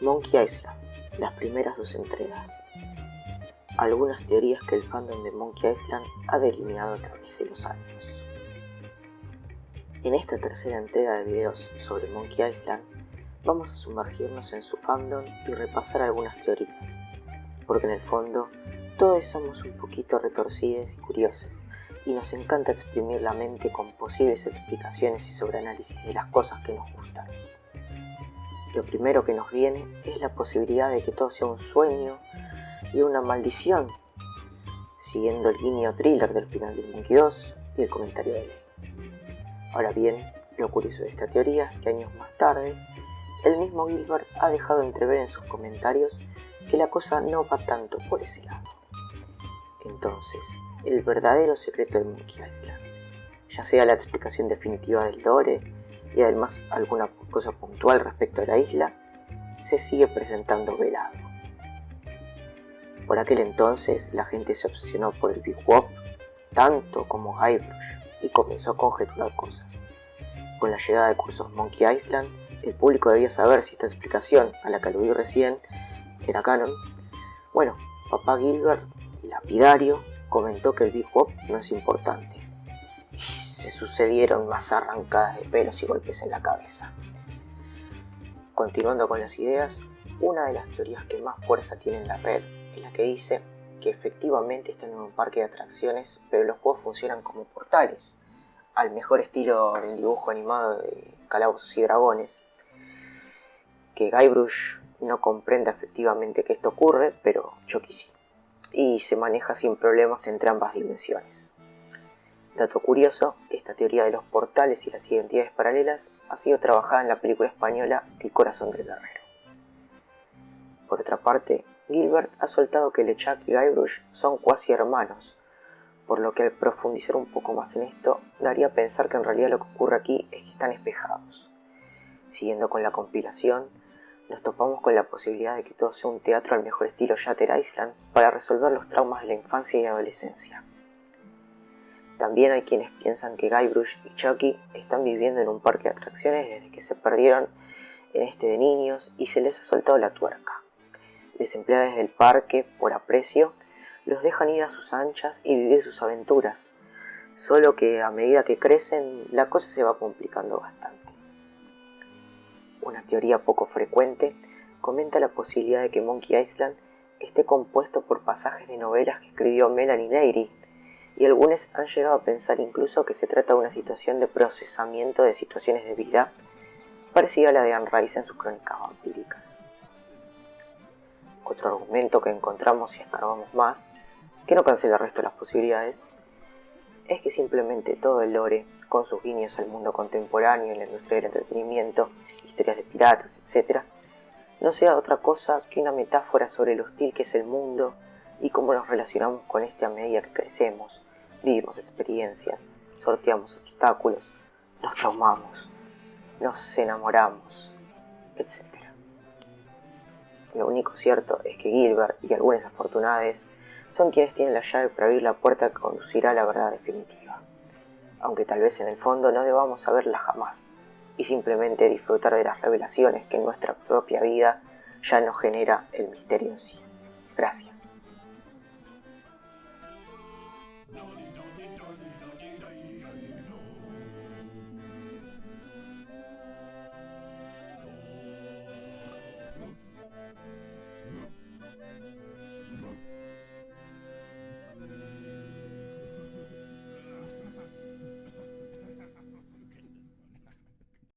Monkey Island, las primeras dos entregas. Algunas teorías que el fandom de Monkey Island ha delineado a través de los años. En esta tercera entrega de videos sobre Monkey Island, vamos a sumergirnos en su fandom y repasar algunas teorías, porque en el fondo todos somos un poquito retorcidos y curiosos, y nos encanta exprimir la mente con posibles explicaciones y sobreanálisis de las cosas que nos gustan. Lo primero que nos viene es la posibilidad de que todo sea un sueño y una maldición, siguiendo el guiño thriller del final de Monkey 2 y el comentario de Lee. Ahora bien, lo curioso de esta teoría es que años más tarde, el mismo Gilbert ha dejado entrever en sus comentarios que la cosa no va tanto por ese lado. Entonces, el verdadero secreto de Monkey Island, ya sea la explicación definitiva del lore, y además alguna cosa puntual respecto a la isla, se sigue presentando velado. Por aquel entonces la gente se obsesionó por el Big Wop tanto como Guybrush y comenzó a conjeturar cosas. Con la llegada de cursos Monkey Island, el público debía saber si esta explicación a la que aludí recién era canon. Bueno, papá Gilbert, lapidario, comentó que el Big Wop no es importante se sucedieron más arrancadas de pelos y golpes en la cabeza. Continuando con las ideas, una de las teorías que más fuerza tiene en la red es la que dice que efectivamente están en un parque de atracciones, pero los juegos funcionan como portales, al mejor estilo del dibujo animado de Calabozos y Dragones. Que Guybrush no comprenda efectivamente que esto ocurre, pero Chucky sí. Y se maneja sin problemas entre ambas dimensiones. Dato curioso, esta teoría de los portales y las identidades paralelas ha sido trabajada en la película española El corazón del guerrero. Por otra parte, Gilbert ha soltado que LeChuck y Guybrush son cuasi hermanos, por lo que al profundizar un poco más en esto, daría a pensar que en realidad lo que ocurre aquí es que están espejados. Siguiendo con la compilación, nos topamos con la posibilidad de que todo sea un teatro al mejor estilo Shatter Island para resolver los traumas de la infancia y adolescencia. También hay quienes piensan que Guybrush y Chucky están viviendo en un parque de atracciones desde que se perdieron en este de niños y se les ha soltado la tuerca. Desempleados del parque, por aprecio, los dejan ir a sus anchas y vivir sus aventuras, solo que a medida que crecen la cosa se va complicando bastante. Teoría poco frecuente comenta la posibilidad de que Monkey Island esté compuesto por pasajes de novelas que escribió Melanie Leyry y algunos han llegado a pensar incluso que se trata de una situación de procesamiento de situaciones de vida parecida a la de Anne Rice en sus crónicas vampíricas. Otro argumento que encontramos si escarbamos más, que no cancela el resto de las posibilidades, es que simplemente todo el lore, con sus guiños al mundo contemporáneo y la industria del entretenimiento, historias de piratas, etc., no sea otra cosa que una metáfora sobre lo hostil que es el mundo y cómo nos relacionamos con este a medida que crecemos, vivimos experiencias, sorteamos obstáculos, nos traumamos, nos enamoramos, etc. Lo único cierto es que Gilbert y algunas afortunadas son quienes tienen la llave para abrir la puerta que conducirá a la verdad definitiva, aunque tal vez en el fondo no debamos saberla jamás y simplemente disfrutar de las revelaciones que en nuestra propia vida ya nos genera el misterio en sí. Gracias.